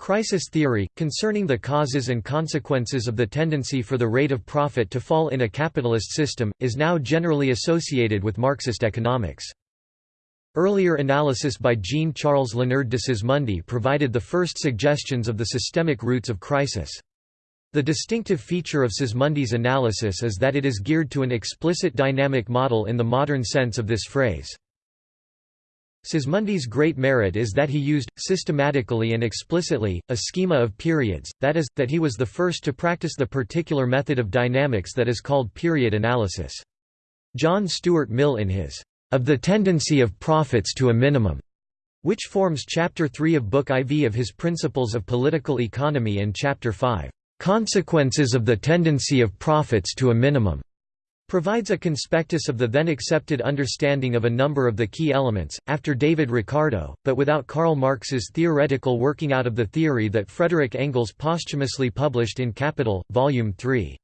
Crisis theory, concerning the causes and consequences of the tendency for the rate of profit to fall in a capitalist system, is now generally associated with Marxist economics. Earlier analysis by Jean-Charles Léonard de Sismondi provided the first suggestions of the systemic roots of crisis. The distinctive feature of Sismondi's analysis is that it is geared to an explicit dynamic model in the modern sense of this phrase. Sismondi's great merit is that he used, systematically and explicitly, a schema of periods, that is, that he was the first to practice the particular method of dynamics that is called period analysis. John Stuart Mill in his, "...of the tendency of profits to a minimum", which forms Chapter 3 of Book IV of his Principles of Political Economy and Chapter 5, "...consequences of the tendency of profits to a minimum", provides a conspectus of the then accepted understanding of a number of the key elements, after David Ricardo, but without Karl Marx's theoretical working out of the theory that Frederick Engels posthumously published in Capital, Volume 3.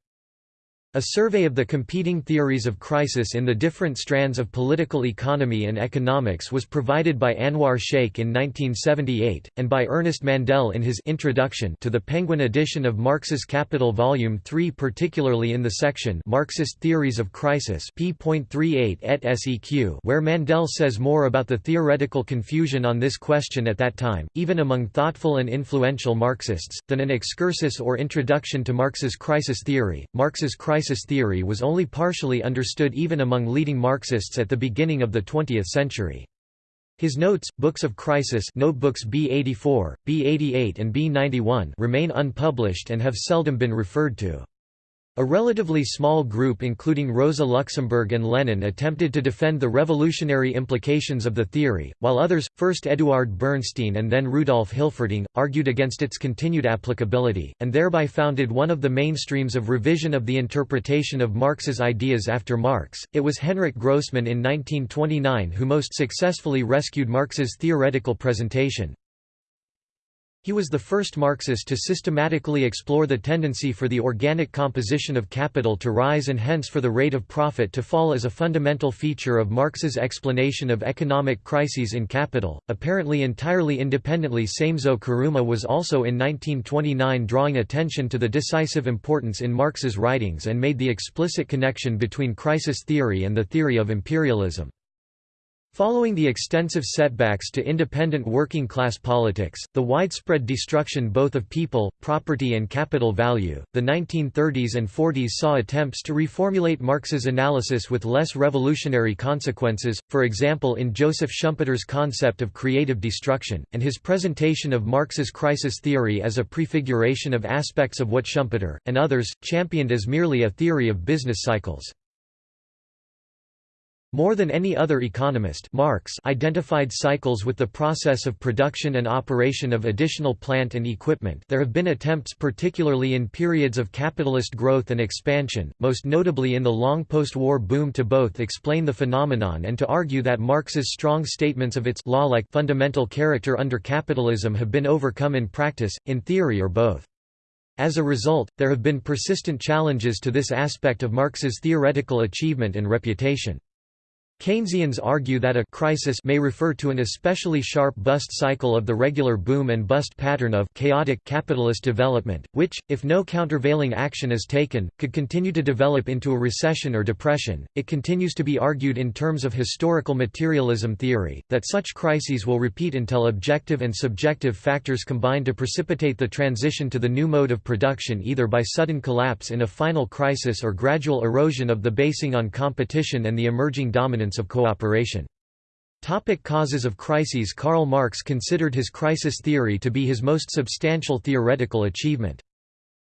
A survey of the competing theories of crisis in the different strands of political economy and economics was provided by Anwar Shaikh in 1978, and by Ernest Mandel in his Introduction to the Penguin edition of Marx's Capital Volume 3 particularly in the section Marxist Theories of Crisis p.38 et seq where Mandel says more about the theoretical confusion on this question at that time, even among thoughtful and influential Marxists, than an excursus or introduction to Marx's crisis theory. Marx's crisis crisis theory was only partially understood even among leading Marxists at the beginning of the 20th century. His notes, Books of Crisis notebooks B84, B88 and B91 remain unpublished and have seldom been referred to. A relatively small group including Rosa Luxemburg and Lenin attempted to defend the revolutionary implications of the theory, while others, first Eduard Bernstein and then Rudolf Hilferding, argued against its continued applicability, and thereby founded one of the mainstreams of revision of the interpretation of Marx's ideas after Marx. It was Henrik Grossman in 1929 who most successfully rescued Marx's theoretical presentation, he was the first Marxist to systematically explore the tendency for the organic composition of capital to rise and hence for the rate of profit to fall as a fundamental feature of Marx's explanation of economic crises in capital. Apparently entirely independently, Samezo Kuruma was also in 1929 drawing attention to the decisive importance in Marx's writings and made the explicit connection between crisis theory and the theory of imperialism. Following the extensive setbacks to independent working-class politics, the widespread destruction both of people, property and capital value, the 1930s and 40s saw attempts to reformulate Marx's analysis with less revolutionary consequences, for example in Joseph Schumpeter's concept of creative destruction, and his presentation of Marx's crisis theory as a prefiguration of aspects of what Schumpeter, and others, championed as merely a theory of business cycles. More than any other economist Marx identified cycles with the process of production and operation of additional plant and equipment there have been attempts particularly in periods of capitalist growth and expansion, most notably in the long post-war boom to both explain the phenomenon and to argue that Marx's strong statements of its law-like fundamental character under capitalism have been overcome in practice, in theory or both. As a result, there have been persistent challenges to this aspect of Marx's theoretical achievement and reputation. Keynesians argue that a crisis may refer to an especially sharp bust cycle of the regular boom and bust pattern of chaotic capitalist development, which, if no countervailing action is taken, could continue to develop into a recession or depression. It continues to be argued in terms of historical materialism theory, that such crises will repeat until objective and subjective factors combine to precipitate the transition to the new mode of production either by sudden collapse in a final crisis or gradual erosion of the basing on competition and the emerging dominance of cooperation. Topic causes of crises Karl Marx considered his crisis theory to be his most substantial theoretical achievement.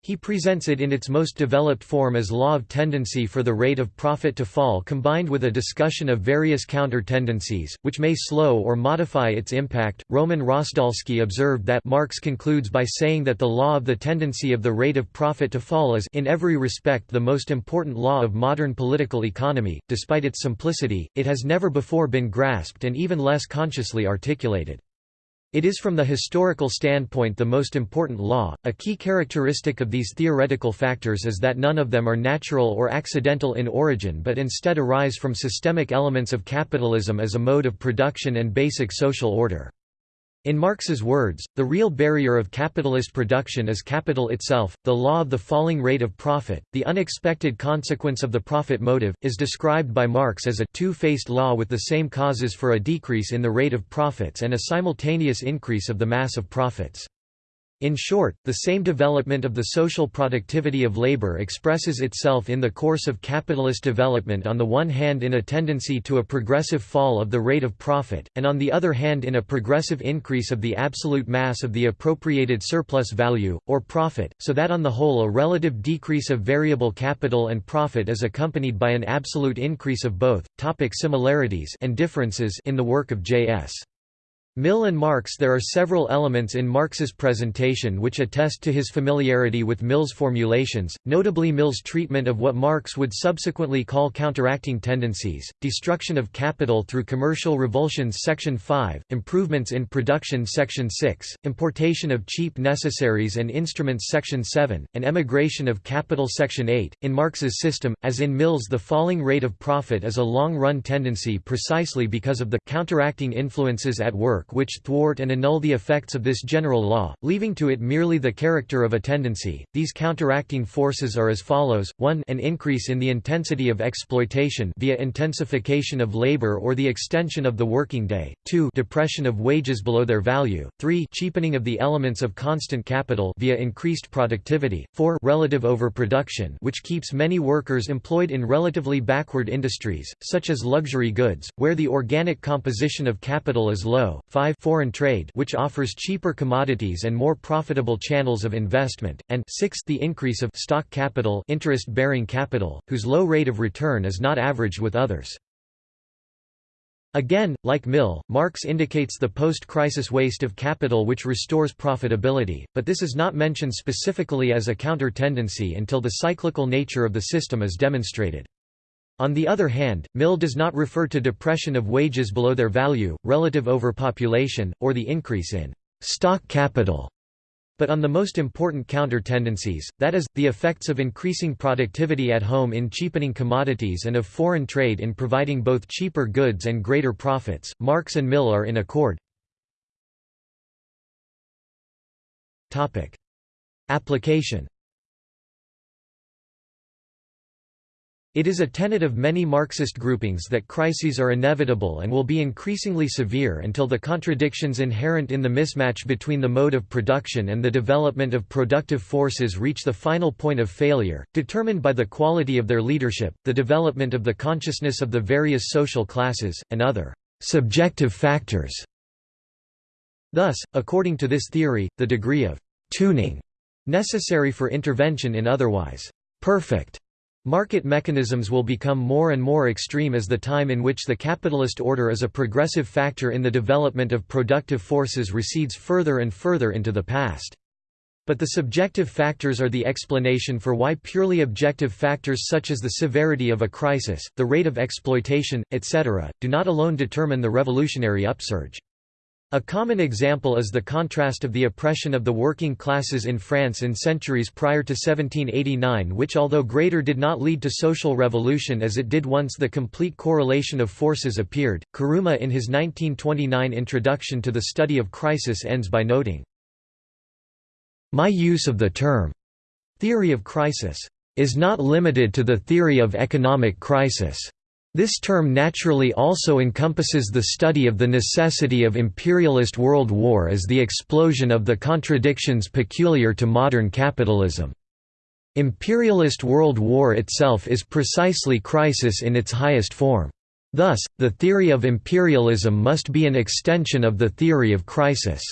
He presents it in its most developed form as law of tendency for the rate of profit to fall combined with a discussion of various counter-tendencies, which may slow or modify its impact. Roman Rosdolsky observed that Marx concludes by saying that the law of the tendency of the rate of profit to fall is in every respect the most important law of modern political economy. Despite its simplicity, it has never before been grasped and even less consciously articulated. It is from the historical standpoint the most important law. A key characteristic of these theoretical factors is that none of them are natural or accidental in origin but instead arise from systemic elements of capitalism as a mode of production and basic social order. In Marx's words, the real barrier of capitalist production is capital itself. The law of the falling rate of profit, the unexpected consequence of the profit motive, is described by Marx as a two-faced law with the same causes for a decrease in the rate of profits and a simultaneous increase of the mass of profits. In short, the same development of the social productivity of labor expresses itself in the course of capitalist development on the one hand in a tendency to a progressive fall of the rate of profit, and on the other hand in a progressive increase of the absolute mass of the appropriated surplus value, or profit, so that on the whole a relative decrease of variable capital and profit is accompanied by an absolute increase of both. Topic similarities and differences in the work of J.S. Mill and Marx There are several elements in Marx's presentation which attest to his familiarity with Mill's formulations, notably Mill's treatment of what Marx would subsequently call counteracting tendencies, destruction of capital through commercial revulsions Section 5, improvements in production Section 6, importation of cheap necessaries and instruments Section 7, and emigration of capital Section 8. In Marx's system, as in Mill's the falling rate of profit is a long-run tendency precisely because of the counteracting influences at work work which thwart and annul the effects of this general law, leaving to it merely the character of a tendency. These counteracting forces are as follows: 1 an increase in the intensity of exploitation via intensification of labor or the extension of the working day, 2 depression of wages below their value, 3 cheapening of the elements of constant capital via increased productivity, 4 relative overproduction which keeps many workers employed in relatively backward industries, such as luxury goods, where the organic composition of capital is low, 5 foreign trade which offers cheaper commodities and more profitable channels of investment, and 6 the increase of stock capital interest-bearing capital, whose low rate of return is not averaged with others. Again, like Mill, Marx indicates the post-crisis waste of capital which restores profitability, but this is not mentioned specifically as a counter-tendency until the cyclical nature of the system is demonstrated. On the other hand, Mill does not refer to depression of wages below their value, relative overpopulation, or the increase in stock capital, but on the most important counter-tendencies, that is, the effects of increasing productivity at home in cheapening commodities and of foreign trade in providing both cheaper goods and greater profits. Marx and Mill are in accord. Application It is a tenet of many Marxist groupings that crises are inevitable and will be increasingly severe until the contradictions inherent in the mismatch between the mode of production and the development of productive forces reach the final point of failure, determined by the quality of their leadership, the development of the consciousness of the various social classes, and other subjective factors. Thus, according to this theory, the degree of tuning necessary for intervention in otherwise perfect Market mechanisms will become more and more extreme as the time in which the capitalist order is a progressive factor in the development of productive forces recedes further and further into the past. But the subjective factors are the explanation for why purely objective factors such as the severity of a crisis, the rate of exploitation, etc., do not alone determine the revolutionary upsurge. A common example is the contrast of the oppression of the working classes in France in centuries prior to 1789 which although greater did not lead to social revolution as it did once the complete correlation of forces appeared. Kuruma in his 1929 introduction to the study of crisis ends by noting, My use of the term, theory of crisis, is not limited to the theory of economic crisis. This term naturally also encompasses the study of the necessity of imperialist world war as the explosion of the contradictions peculiar to modern capitalism. Imperialist world war itself is precisely crisis in its highest form. Thus, the theory of imperialism must be an extension of the theory of crisis.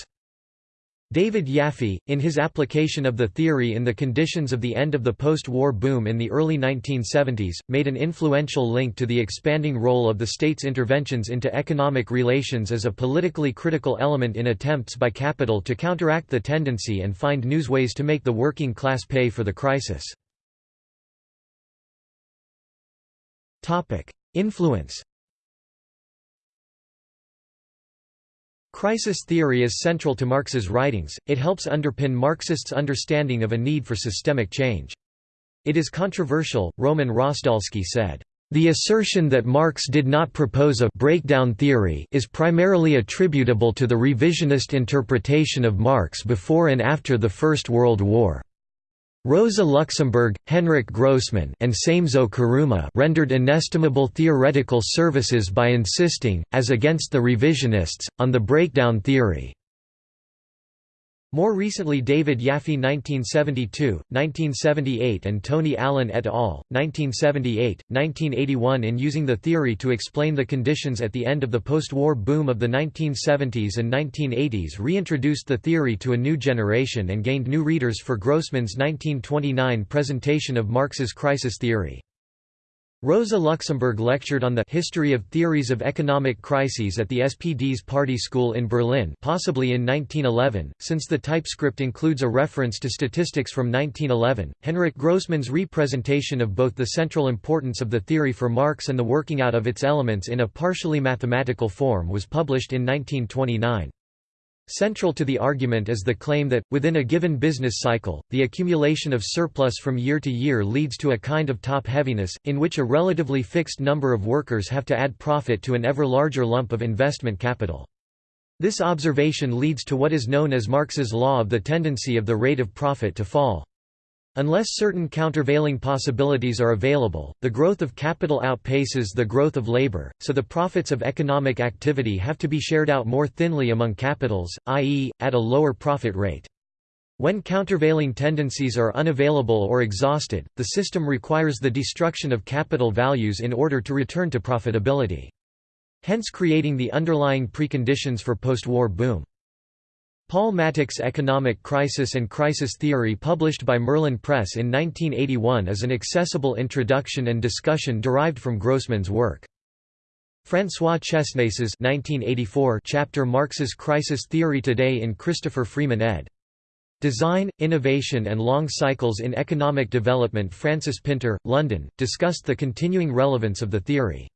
David Yaffe, in his application of the theory in the conditions of the end of the post-war boom in the early 1970s, made an influential link to the expanding role of the state's interventions into economic relations as a politically critical element in attempts by capital to counteract the tendency and find new ways to make the working class pay for the crisis. Influence Crisis theory is central to Marx's writings, it helps underpin Marxists' understanding of a need for systemic change. It is controversial, Roman Rosdolsky said, The assertion that Marx did not propose a breakdown theory is primarily attributable to the revisionist interpretation of Marx before and after the First World War. Rosa Luxemburg, Henrik Grossman and Samezo Kuruma rendered inestimable theoretical services by insisting, as against the revisionists, on the breakdown theory. More recently David Yaffe 1972, 1978 and Tony Allen et al., 1978, 1981 in using the theory to explain the conditions at the end of the post-war boom of the 1970s and 1980s reintroduced the theory to a new generation and gained new readers for Grossman's 1929 presentation of Marx's crisis theory. Rosa Luxemburg lectured on the history of theories of economic crises at the SPD's Party School in Berlin possibly in 1911, since the typescript includes a reference to statistics from 1911. Henrik Grossman's representation of both the central importance of the theory for Marx and the working out of its elements in a partially mathematical form was published in 1929. Central to the argument is the claim that, within a given business cycle, the accumulation of surplus from year to year leads to a kind of top-heaviness, in which a relatively fixed number of workers have to add profit to an ever larger lump of investment capital. This observation leads to what is known as Marx's law of the tendency of the rate of profit to fall. Unless certain countervailing possibilities are available, the growth of capital outpaces the growth of labor, so the profits of economic activity have to be shared out more thinly among capitals, i.e., at a lower profit rate. When countervailing tendencies are unavailable or exhausted, the system requires the destruction of capital values in order to return to profitability. Hence creating the underlying preconditions for post-war boom. Paul Mattick's Economic Crisis and Crisis Theory published by Merlin Press in 1981 is an accessible introduction and discussion derived from Grossman's work. François Chesnais's 1984 chapter Marx's Crisis Theory Today in Christopher Freeman ed. Design, Innovation and Long Cycles in Economic Development Frances Pinter, London, discussed the continuing relevance of the theory.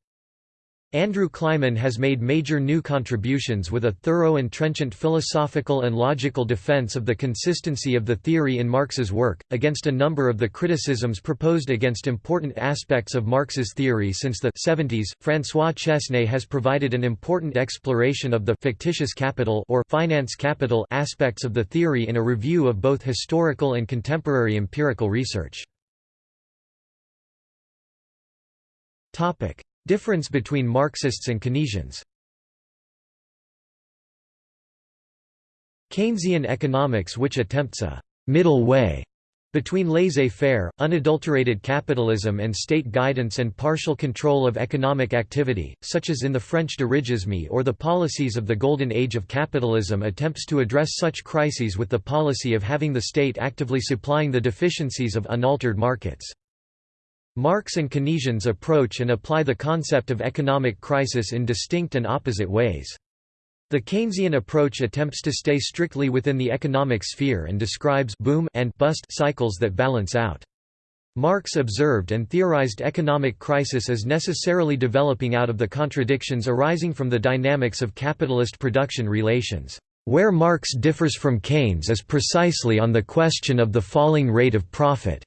Andrew Kliman has made major new contributions with a thorough and trenchant philosophical and logical defense of the consistency of the theory in Marx's work, against a number of the criticisms proposed against important aspects of Marx's theory since the 70s. François Chesnais has provided an important exploration of the fictitious capital or finance capital aspects of the theory in a review of both historical and contemporary empirical research. Topic: Difference between Marxists and Keynesians Keynesian economics which attempts a «middle way» between laissez-faire, unadulterated capitalism and state guidance and partial control of economic activity, such as in the French dirigisme or the policies of the Golden Age of capitalism attempts to address such crises with the policy of having the state actively supplying the deficiencies of unaltered markets. Marx and Keynesians approach and apply the concept of economic crisis in distinct and opposite ways. The Keynesian approach attempts to stay strictly within the economic sphere and describes boom and bust cycles that balance out. Marx observed and theorized economic crisis as necessarily developing out of the contradictions arising from the dynamics of capitalist production relations. Where Marx differs from Keynes is precisely on the question of the falling rate of profit.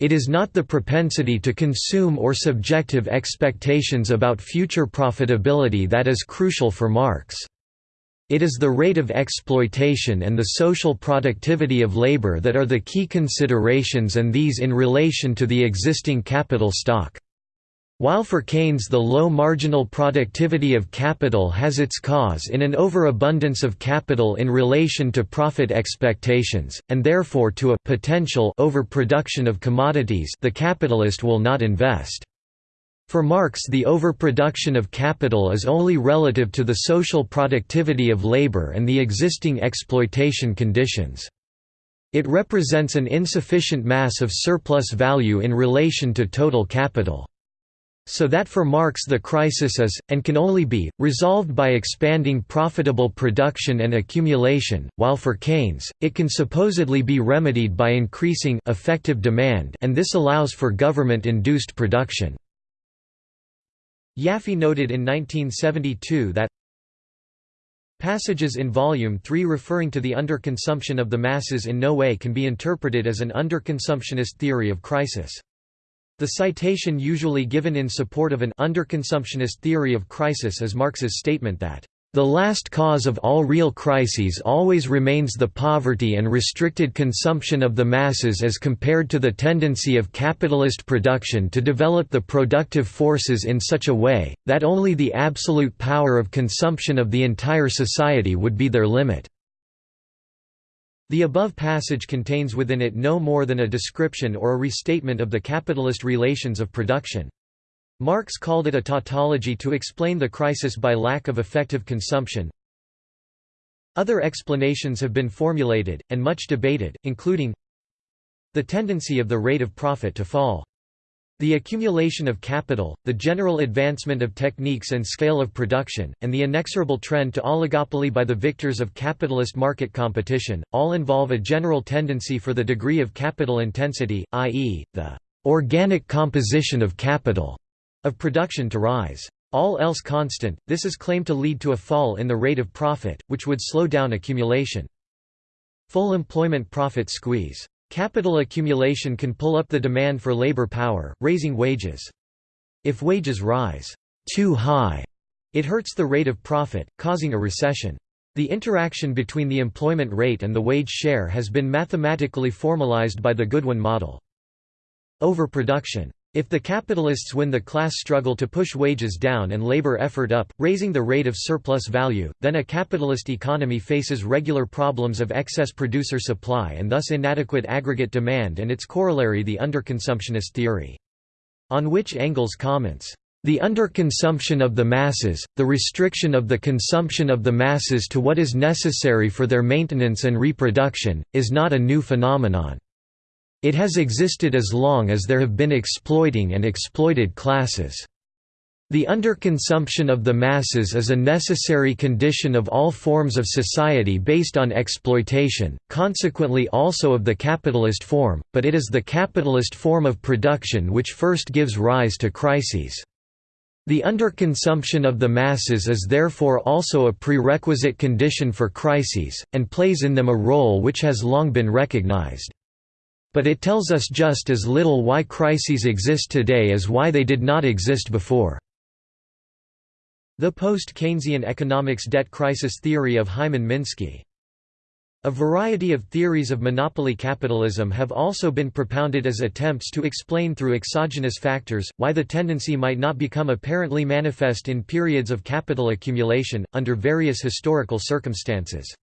It is not the propensity to consume or subjective expectations about future profitability that is crucial for Marx. It is the rate of exploitation and the social productivity of labor that are the key considerations and these in relation to the existing capital stock. While for Keynes the low marginal productivity of capital has its cause in an overabundance of capital in relation to profit expectations, and therefore to a potential overproduction of commodities the capitalist will not invest. For Marx the overproduction of capital is only relative to the social productivity of labor and the existing exploitation conditions. It represents an insufficient mass of surplus value in relation to total capital. So that for Marx the crisis is, and can only be, resolved by expanding profitable production and accumulation, while for Keynes, it can supposedly be remedied by increasing effective demand and this allows for government-induced production. Yaffe noted in 1972 that Passages in Volume 3 referring to the underconsumption of the masses in no way can be interpreted as an underconsumptionist theory of crisis. The citation usually given in support of an underconsumptionist theory of crisis is Marx's statement that the last cause of all real crises always remains the poverty and restricted consumption of the masses as compared to the tendency of capitalist production to develop the productive forces in such a way, that only the absolute power of consumption of the entire society would be their limit. The above passage contains within it no more than a description or a restatement of the capitalist relations of production. Marx called it a tautology to explain the crisis by lack of effective consumption. Other explanations have been formulated, and much debated, including the tendency of the rate of profit to fall. The accumulation of capital, the general advancement of techniques and scale of production, and the inexorable trend to oligopoly by the victors of capitalist market competition, all involve a general tendency for the degree of capital intensity, i.e., the organic composition of capital of production to rise. All else constant, this is claimed to lead to a fall in the rate of profit, which would slow down accumulation. Full employment profit squeeze. Capital accumulation can pull up the demand for labor power, raising wages. If wages rise too high, it hurts the rate of profit, causing a recession. The interaction between the employment rate and the wage share has been mathematically formalized by the Goodwin model. Overproduction. If the capitalists win the class struggle to push wages down and labor effort up, raising the rate of surplus value, then a capitalist economy faces regular problems of excess producer supply and thus inadequate aggregate demand and its corollary the underconsumptionist theory. On which Engels comments, the underconsumption of the masses, the restriction of the consumption of the masses to what is necessary for their maintenance and reproduction, is not a new phenomenon. It has existed as long as there have been exploiting and exploited classes. The underconsumption of the masses is a necessary condition of all forms of society based on exploitation, consequently also of the capitalist form, but it is the capitalist form of production which first gives rise to crises. The underconsumption of the masses is therefore also a prerequisite condition for crises, and plays in them a role which has long been recognized. But it tells us just as little why crises exist today as why they did not exist before. The post-Keynesian economics debt crisis theory of Hyman Minsky a variety of theories of monopoly capitalism have also been propounded as attempts to explain through exogenous factors, why the tendency might not become apparently manifest in periods of capital accumulation, under various historical circumstances.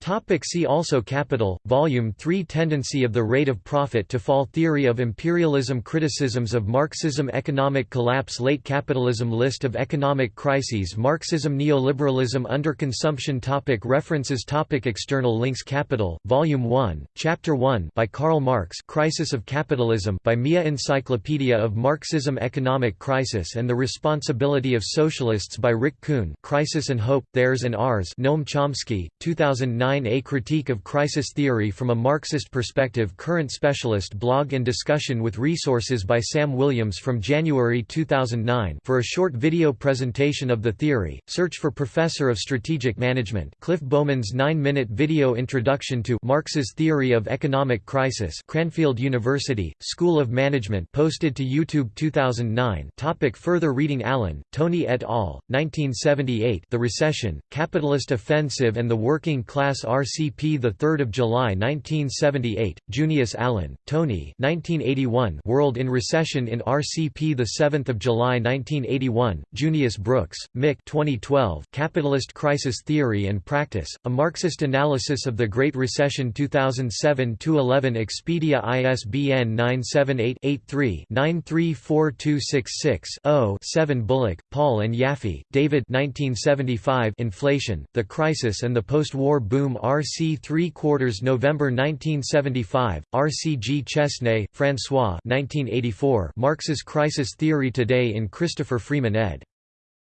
Topic see also Capital, Volume 3 Tendency of the rate of profit to fall Theory of imperialism Criticisms of Marxism Economic collapse Late capitalism List of economic crises Marxism Neoliberalism Underconsumption topic References topic External links Capital, Volume 1, Chapter 1 by Karl Marx Crisis of Capitalism by Mia Encyclopedia of Marxism Economic Crisis and the Responsibility of Socialists by Rick Kuhn Crisis and Hope, Theirs and Ours Noam Chomsky, 2009 a Critique of Crisis Theory from a Marxist Perspective. Current Specialist blog and discussion with resources by Sam Williams from January 2009 for a short video presentation of the theory, search for Professor of Strategic Management Cliff Bowman's 9-minute video introduction to Marx's Theory of Economic Crisis Cranfield University, School of Management posted to YouTube 2009 topic Further reading Allen, Tony et al., 1978 The Recession, Capitalist Offensive and the Working Class RCP 3 July 1978, Junius Allen, Tony 1981 World in Recession in RCP 7 July 1981, Junius Brooks, Mick 2012 Capitalist Crisis Theory and Practice, A Marxist Analysis of the Great Recession 2007-11 Expedia ISBN 978-83-934266-0 7 Bullock, Paul and Yaffe, David 1975 Inflation, The Crisis and the Post-War Boom RC 3 quarters November 1975, RCG Chesnais, François 1984 Marx's Crisis Theory Today in Christopher Freeman ed.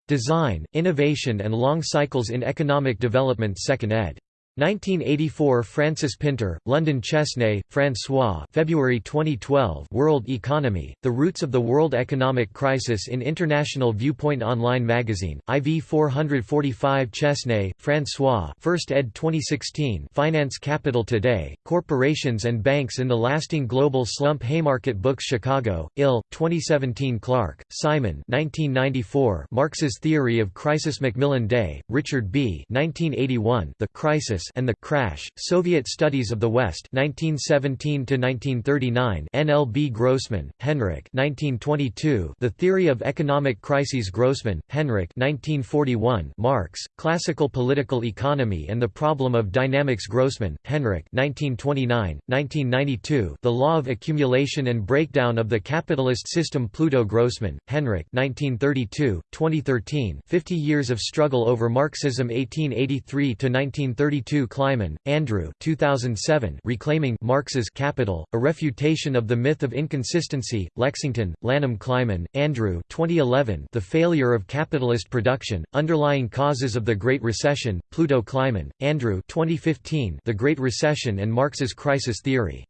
Design, Innovation and Long Cycles in Economic Development 2nd ed. 1984 Frances Pinter, London Chesnais, François February 2012 World Economy, The Roots of the World Economic Crisis in International Viewpoint Online Magazine, IV 445 Chesnais, François 1st ed. 2016 Finance Capital Today, Corporations and Banks in the Lasting Global Slump Haymarket Books Chicago, Ill, 2017 Clarke, Simon 1994 Marx's Theory of Crisis Macmillan Day, Richard B. 1981 The Crisis and the Crash, Soviet Studies of the West 1917–1939 NLB Grossman, Henrik 1922 The Theory of Economic Crises Grossman, Henrik 1941 Marx, Classical Political Economy and the Problem of Dynamics Grossman, Henrik 1929, 1992 The Law of Accumulation and Breakdown of the Capitalist System Pluto Grossman, Henrik 1932, 2013 50 Years of Struggle over Marxism 1883–1932 2002 Kliman, Andrew 2007 Reclaiming Marx's Capital, A Refutation of the Myth of Inconsistency, Lexington, Lanham Kliman, Andrew 2011 The Failure of Capitalist Production, Underlying Causes of the Great Recession, Pluto Kliman, Andrew 2015 The Great Recession and Marx's Crisis Theory.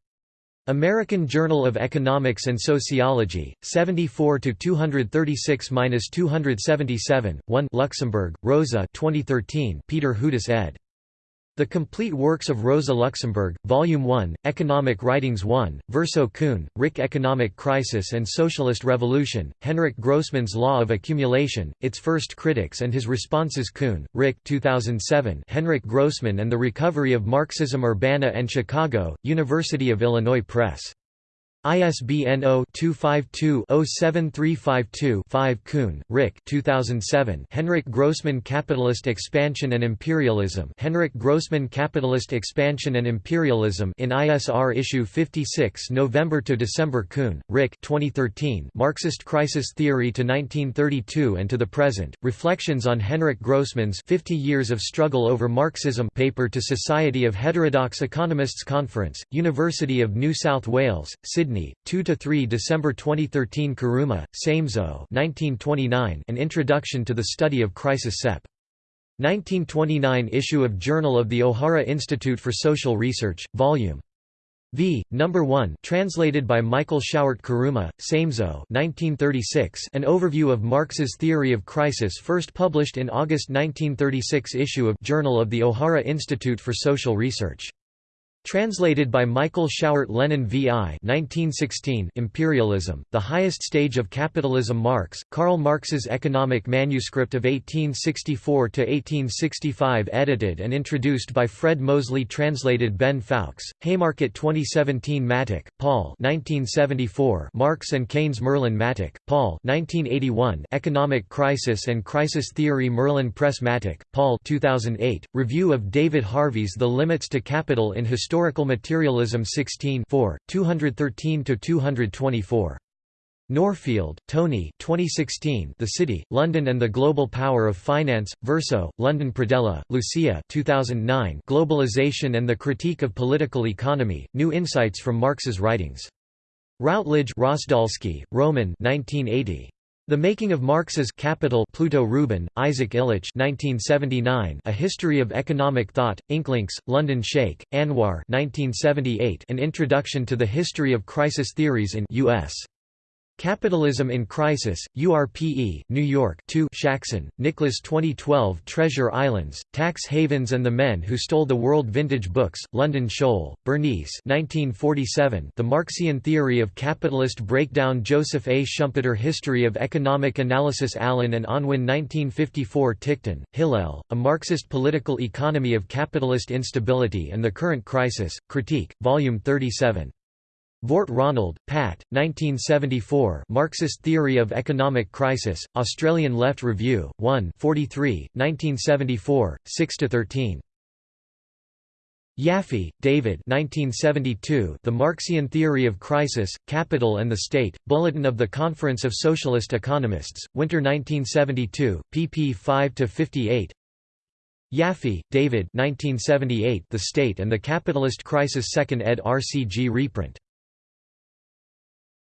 American Journal of Economics and Sociology, 74 to 236-277, 1 Luxemburg, Rosa 2013 Peter Hudis ed. The Complete Works of Rosa Luxemburg, Volume 1, Economic Writings 1, Verso Kuhn, Rick Economic Crisis and Socialist Revolution, Henrik Grossman's Law of Accumulation, its first critics and his responses Kuhn, Rick 2007 Henrik Grossman and the Recovery of Marxism Urbana and Chicago, University of Illinois Press. ISBN 0-252-07352-5 Kuhn, Rick 2007 Henrik Grossman Capitalist Expansion and Imperialism. Henrik Grossman Capitalist Expansion and Imperialism in ISR issue 56 November to December. Kuhn, Rick 2013 Marxist Crisis Theory to 1932 and to the Present, Reflections on Henrik Grossman's 50 Years of Struggle over Marxism paper to Society of Heterodox Economists Conference, University of New South Wales, Sydney Sydney, 2–3 December 2013 Kuruma, Samezo 1929 An Introduction to the Study of Crisis Sep. 1929 issue of Journal of the Ohara Institute for Social Research, Volume V, No. 1 translated by Michael Schauert Kuruma, Samezo 1936 An overview of Marx's theory of crisis first published in August 1936 issue of Journal of the Ohara Institute for Social Research. Translated by Michael Schauert Lenin VI 1916 Imperialism, The Highest Stage of Capitalism Marx, Karl Marx's Economic Manuscript of 1864–1865 edited and introduced by Fred Moseley Translated Ben Fowkes, Haymarket 2017 Mattick, Paul 1974 Marx and Keynes Merlin Mattick, Paul 1981 Economic Crisis and Crisis Theory Merlin Press Mattick, Paul 2008, Review of David Harvey's The Limits to Capital in Historical Historical Materialism 16 213–224. Norfield, Tony 2016 The City, London and the Global Power of Finance, Verso, London Pradella, Lucia 2009 Globalization and the Critique of Political Economy, New Insights from Marx's Writings. Routledge Rosdolsky, Roman 1980. The Making of Marx's Capital Pluto Rubin, Isaac Illich 1979 A History of Economic Thought, Ink Links, London Shaikh, Anwar 1978 An Introduction to the History of Crisis Theories in U.S. Capitalism in Crisis, URPE, New York 2 Shaxson, Nicholas 2012 Treasure Islands, Tax Havens and the Men Who Stole the World Vintage Books, London Shoal, Bernice 1947 The Marxian Theory of Capitalist Breakdown Joseph A. Schumpeter History of Economic Analysis Allen and Unwin 1954 Ticktin, Hillel, A Marxist Political Economy of Capitalist Instability and the Current Crisis, Critique, Volume 37. Vort Ronald, Pat, 1974 Marxist Theory of Economic Crisis, Australian Left Review, 1 43, 1974, 6–13. Yaffe, David 1972 The Marxian Theory of Crisis, Capital and the State, Bulletin of the Conference of Socialist Economists, Winter 1972, pp 5–58 Yaffe, David 1978 The State and the Capitalist Crisis 2nd ed. RCG reprint